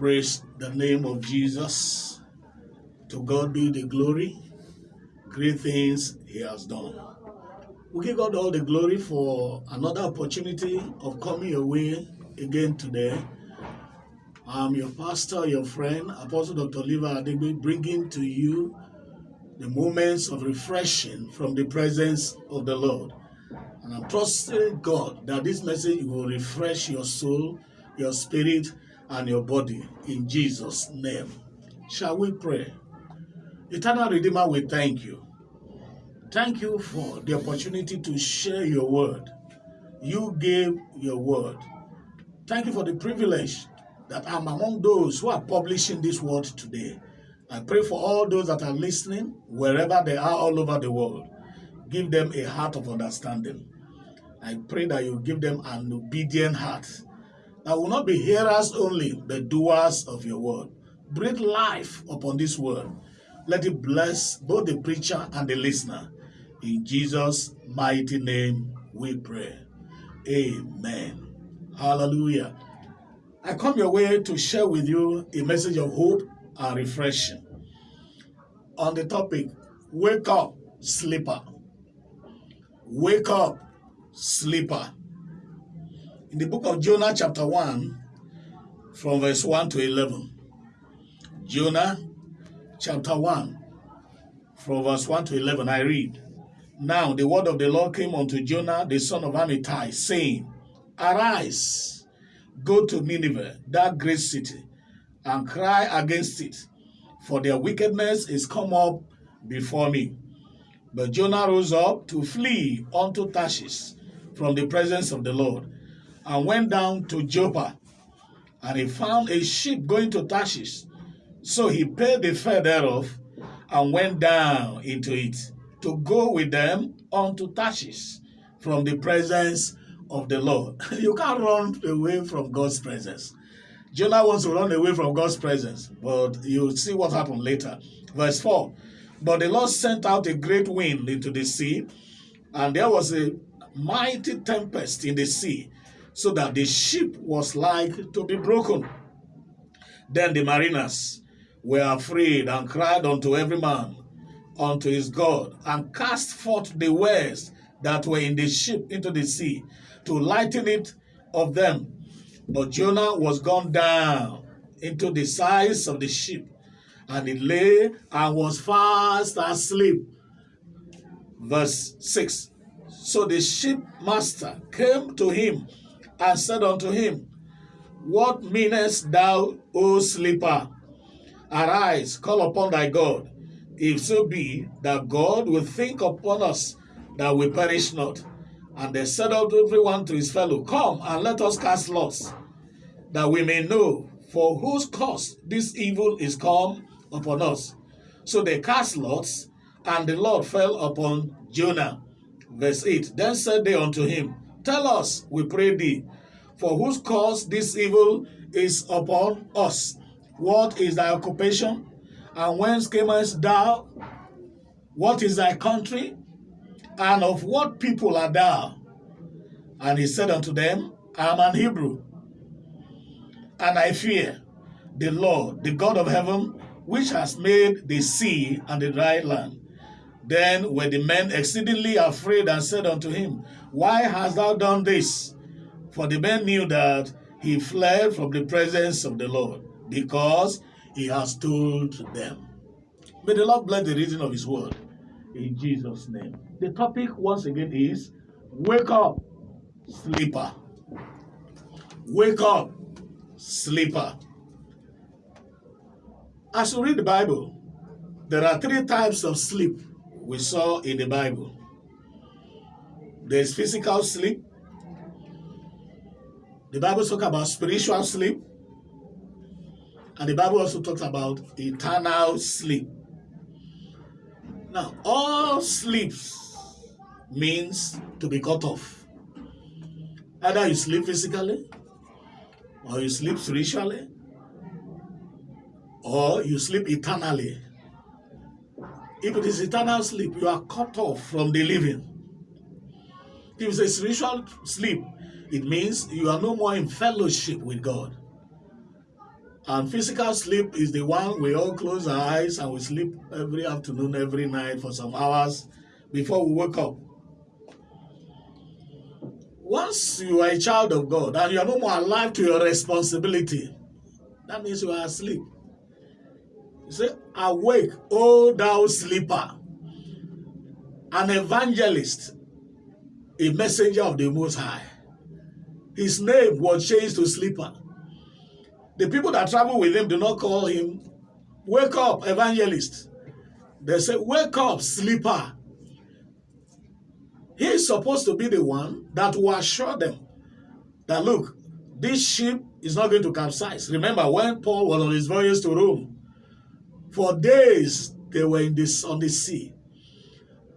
Praise the name of Jesus. To God be the glory. Great things He has done. We give God all the glory for another opportunity of coming your way again today. I'm your pastor, your friend, Apostle Dr. Liva Adegbe, bringing to you the moments of refreshing from the presence of the Lord. And I'm trusting God that this message will refresh your soul, your spirit, and your body in Jesus' name. Shall we pray? Eternal Redeemer, we thank you. Thank you for the opportunity to share your word. You gave your word. Thank you for the privilege that I'm among those who are publishing this word today. I pray for all those that are listening, wherever they are all over the world. Give them a heart of understanding. I pray that you give them an obedient heart that will not be hearers only, but doers of your word. Breathe life upon this word. Let it bless both the preacher and the listener. In Jesus' mighty name we pray. Amen. Hallelujah. I come your way to share with you a message of hope and refreshing. On the topic, wake up, sleeper. Wake up, sleeper. In the book of Jonah, chapter 1, from verse 1 to 11. Jonah, chapter 1, from verse 1 to 11, I read. Now the word of the Lord came unto Jonah, the son of Amittai, saying, Arise, go to Nineveh, that great city, and cry against it, for their wickedness is come up before me. But Jonah rose up to flee unto Tarshish from the presence of the Lord, and went down to Joppa, and he found a ship going to Tarshish. So he paid the fare thereof, and went down into it to go with them unto Tarshish from the presence of the Lord. you can't run away from God's presence. Jonah wants to run away from God's presence, but you'll see what happened later. Verse 4 But the Lord sent out a great wind into the sea, and there was a mighty tempest in the sea, so that the ship was like to be broken. Then the mariners were afraid and cried unto every man unto his God, and cast forth the wares that were in the ship into the sea, to lighten it of them. But Jonah was gone down into the sides of the ship, and he lay and was fast asleep. Verse 6 So the shipmaster came to him and said unto him, What meanest thou, O sleeper? Arise, call upon thy God, if so be that God will think upon us that we perish not. And they said unto everyone to his fellow, Come and let us cast lots, that we may know for whose cause this evil is come upon us. So they cast lots, and the Lord fell upon Jonah. Verse 8 Then said they unto him, Tell us, we pray thee, for whose cause this evil is upon us. What is thy occupation? And whence camest thou? What is thy country? And of what people art thou? And he said unto them, I am an Hebrew, and I fear the Lord, the God of heaven, which has made the sea and the dry land. Then were the men exceedingly afraid and said unto him, Why hast thou done this? For the men knew that he fled from the presence of the Lord, because he has told them. May the Lord bless the reading of his word in Jesus' name. The topic once again is Wake up, sleeper. Wake up, sleeper. As you read the Bible, there are three types of sleep we saw in the Bible. There's physical sleep. The Bible talks about spiritual sleep. And the Bible also talks about eternal sleep. Now, all sleeps means to be cut off. Either you sleep physically, or you sleep spiritually, or you sleep eternally. If it is eternal sleep, you are cut off from the living. If it's a spiritual sleep, it means you are no more in fellowship with God. And physical sleep is the one we all close our eyes and we sleep every afternoon, every night for some hours before we wake up. Once you are a child of God and you are no more alive to your responsibility, that means you are asleep. Say, Awake, O thou sleeper, an evangelist, a messenger of the Most High. His name was changed to sleeper. The people that travel with him do not call him, Wake up, evangelist. They say, Wake up, sleeper. He is supposed to be the one that will assure them that, look, this ship is not going to capsize. Remember when Paul was on his voyage to Rome, for days they were in this on the sea.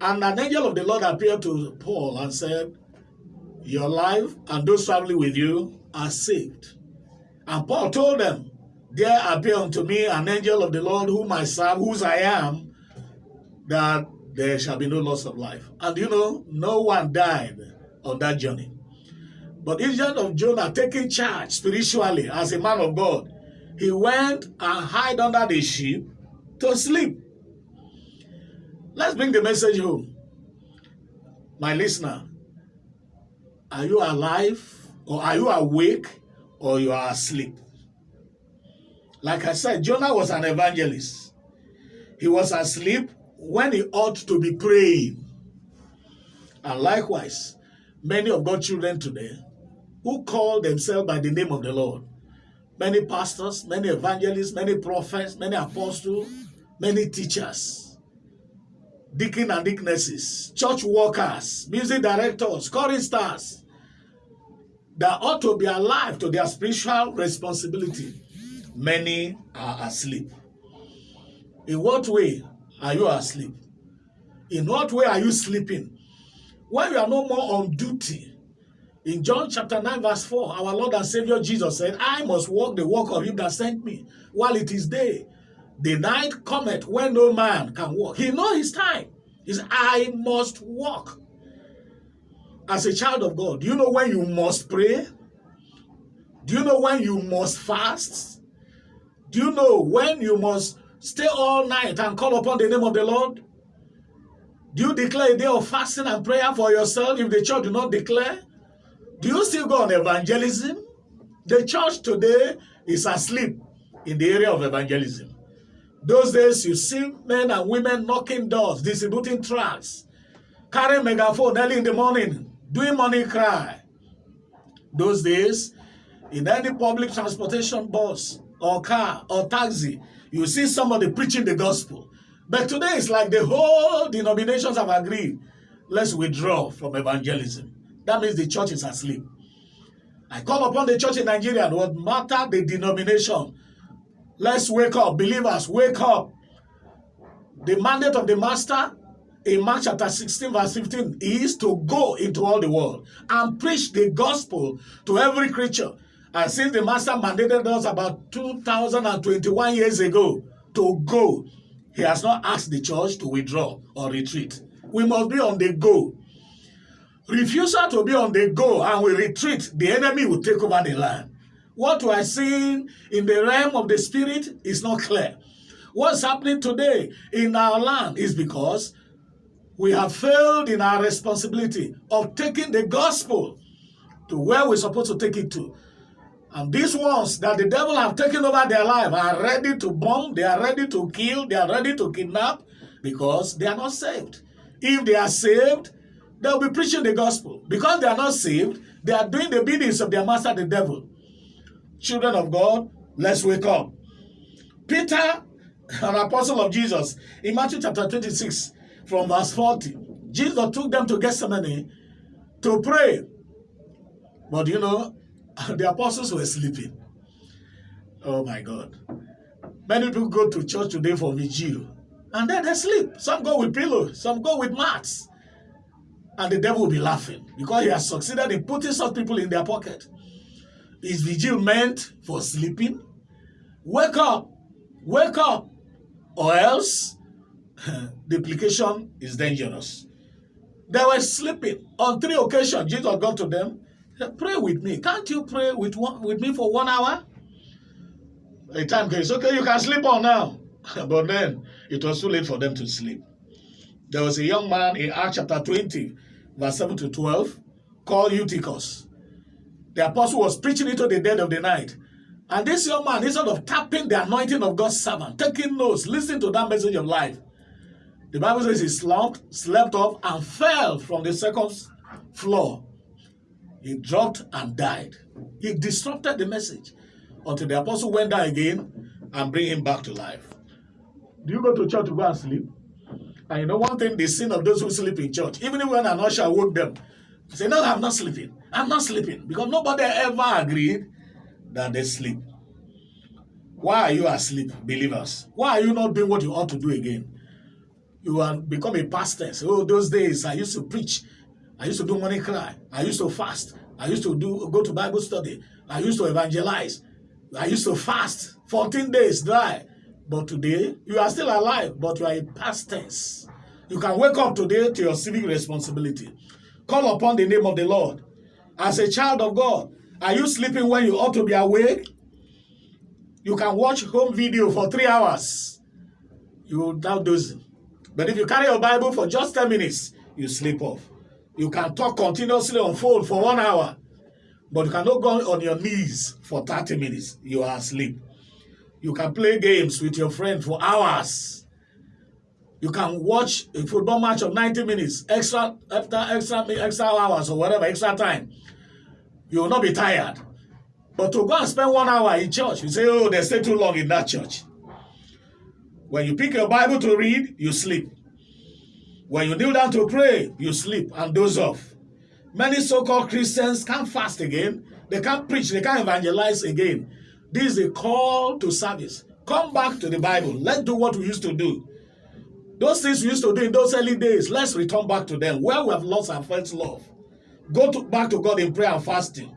And an angel of the Lord appeared to Paul and said, Your life and those traveling with you are saved. And Paul told them, There appeared unto me an angel of the Lord whom I serve, whose I am, that there shall be no loss of life. And you know, no one died on that journey. But instead of Jonah taking charge spiritually as a man of God, he went and hid under the ship to sleep. Let's bring the message home. My listener, are you alive or are you awake or you are asleep? Like I said, Jonah was an evangelist. He was asleep when he ought to be praying. And likewise, many of God's children today who call themselves by the name of the Lord, many pastors, many evangelists, many prophets, many apostles, many teachers, deacon and deaconesses, church workers, music directors, choristers, that ought to be alive to their spiritual responsibility. Many are asleep. In what way are you asleep? In what way are you sleeping? When you are no more on duty, in John chapter 9 verse 4, our Lord and Savior Jesus said, I must walk the walk of him that sent me while it is day. The night cometh when no man can walk. He know his time. Said, I must walk. As a child of God, do you know when you must pray? Do you know when you must fast? Do you know when you must stay all night and call upon the name of the Lord? Do you declare a day of fasting and prayer for yourself if the church do not declare? Do you still go on evangelism? The church today is asleep in the area of evangelism. Those days, you see men and women knocking doors, distributing tracts, carrying megaphone early in the morning, doing money cry. Those days, in any public transportation bus or car or taxi, you see somebody preaching the gospel. But today it's like the whole denominations have agreed. Let's withdraw from evangelism. That means the church is asleep. I call upon the church in Nigeria, what matter the denomination. Let's wake up. Believers, wake up. The mandate of the master in Mark chapter 16, verse 15, is to go into all the world and preach the gospel to every creature. And since the master mandated us about 2021 years ago to go, he has not asked the church to withdraw or retreat. We must be on the go. Refusal to be on the go and we retreat, the enemy will take over the land. What we are seeing in the realm of the spirit is not clear. What's happening today in our land is because we have failed in our responsibility of taking the gospel to where we're supposed to take it to. And these ones that the devil have taken over their life are ready to bomb, they are ready to kill, they are ready to kidnap because they are not saved. If they are saved, they'll be preaching the gospel. Because they are not saved, they are doing the biddings of their master, the devil. Children of God, let's wake up. Peter, an apostle of Jesus, in Matthew chapter 26, from verse 40, Jesus took them to Gethsemane to pray. But you know, the apostles were sleeping. Oh my God. Many people go to church today for vigil and then they sleep. Some go with pillows, some go with mats. And the devil will be laughing because he has succeeded in putting such people in their pocket. Is vigil meant for sleeping? Wake up, wake up, or else the is dangerous. They were sleeping. On three occasions, Jesus got to them Pray with me. Can't you pray with one, with me for one hour? A time came, okay, you can sleep on now. but then it was too late for them to sleep. There was a young man in Acts chapter 20, verse 7 to 12, called Eutychus. The apostle was preaching into the dead of the night. And this young man, instead of tapping the anointing of God's servant, taking notes, listening to that message of life, the Bible says he slumped, slept off, and fell from the second floor. He dropped and died. He disrupted the message until the apostle went down again and bring him back to life. Do you go to church to go and sleep? And you know one thing, the sin of those who sleep in church, even when an usher woke them, say, no, I'm not sleeping. I'm not sleeping. Because nobody ever agreed that they sleep. Why are you asleep, believers? Why are you not doing what you ought to do again? You are become a pastor. Oh, those days I used to preach. I used to do money cry. I used to fast. I used to do go to Bible study. I used to evangelize. I used to fast 14 days dry. But today, you are still alive, but you are a past tense. You can wake up today to your civic responsibility. Call upon the name of the Lord. As a child of God, are you sleeping when you ought to be awake? You can watch home video for three hours. You will now dozing. But if you carry your Bible for just 10 minutes, you sleep off. You can talk continuously on phone for one hour. But you cannot go on your knees for 30 minutes. You are asleep. You can play games with your friend for hours. You can watch a football match of 90 minutes, extra after extra extra hours or whatever, extra time. You will not be tired. But to go and spend one hour in church, you say, oh, they stay too long in that church. When you pick your Bible to read, you sleep. When you kneel down to pray, you sleep and doze off. Many so-called Christians can't fast again. They can't preach. They can't evangelize again. This is a call to service. Come back to the Bible. Let's do what we used to do. Those things we used to do in those early days, let's return back to them where we have lost our first love. Go to, back to God in prayer and fasting.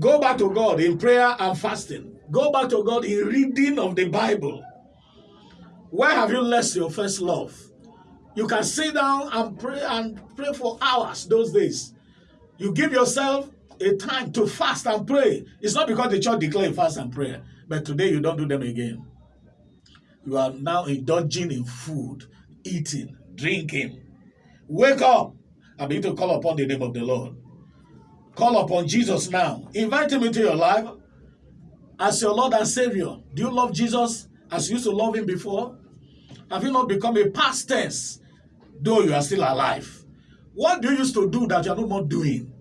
Go back to God in prayer and fasting. Go back to God in reading of the Bible. Where have you lost your first love? You can sit down and pray and pray for hours those days. You give yourself a time to fast and pray. It's not because the church declared fast and prayer, but today you don't do them again. You are now indulging in food, eating, drinking. Wake up and begin to call upon the name of the Lord. Call upon Jesus now. Invite him into your life as your Lord and Savior. Do you love Jesus as you used to love him before? Have you not become a past tense, though you are still alive? What do you used to do that you are no more doing?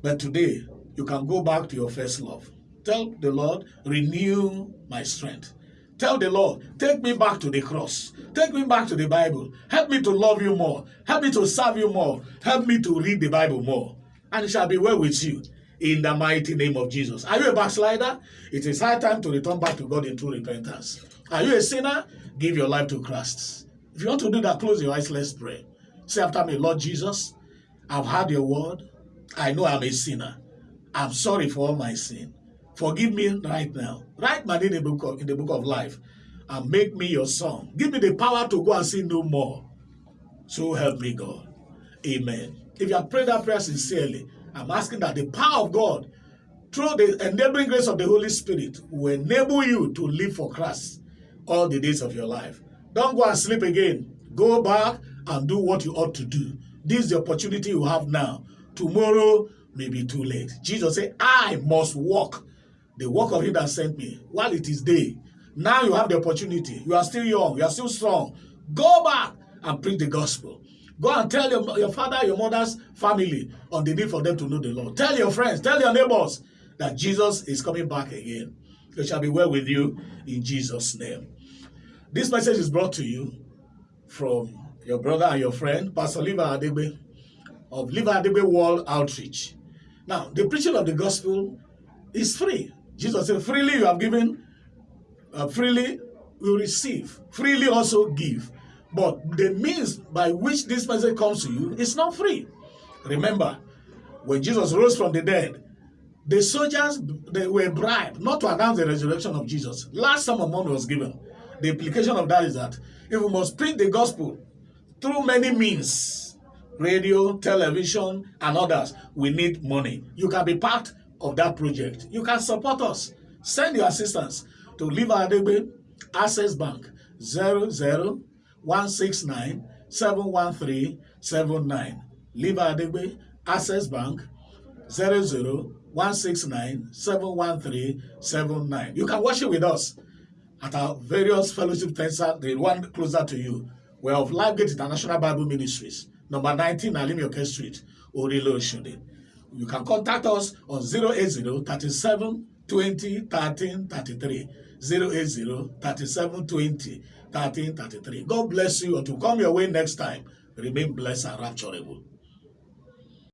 But today, you can go back to your first love. Tell the Lord, renew my strength. Tell the Lord, take me back to the cross. Take me back to the Bible. Help me to love you more. Help me to serve you more. Help me to read the Bible more. And it shall be well with you in the mighty name of Jesus. Are you a backslider? It is high time to return back to God in true repentance. Are you a sinner? Give your life to Christ. If you want to do that, close your eyes. Let's pray. Say after me, Lord Jesus, I've heard your word. I know I'm a sinner. I'm sorry for all my sin. Forgive me right now. Write my name in the book of, in the book of life and make me your son. Give me the power to go and sin no more. So help me, God. Amen. If you have prayed that prayer sincerely, I'm asking that the power of God, through the enabling grace of the Holy Spirit, will enable you to live for Christ all the days of your life. Don't go and sleep again. Go back and do what you ought to do. This is the opportunity you have now tomorrow may be too late. Jesus said, I must walk the work of him that sent me while it is day. Now you have the opportunity. You are still young. You are still strong. Go back and preach the gospel. Go and tell your, your father, your mother's family on the need for them to know the Lord. Tell your friends, tell your neighbors that Jesus is coming back again. It shall be well with you in Jesus' name. This message is brought to you from your brother and your friend, Pastor Liva Adegbe of Liva Adegbe World Outreach. Now, the preaching of the gospel is free. Jesus said, freely you have given, uh, freely you receive, freely also give. But the means by which this message comes to you is not free. Remember, when Jesus rose from the dead, the soldiers they were bribed not to announce the resurrection of Jesus. Last sum of money was given. The implication of that is that if we must preach the gospel through many means, radio, television, and others, we need money. You can be part of that project. You can support us Send your assistance to Liva Adegbe, Access Bank, 00169 713 79. Liva Adegbe, Access Bank, 00169 713 79. You can worship with us at our various fellowship centers, the one closer to you. We're of Lifegate International Bible Ministries, number 19 Alimioke Street, Orilo Shode. You can contact us on 080 37 20 13 33. 080 37 20 13 33. God bless you until come your way next time. Remain blessed and rapturable.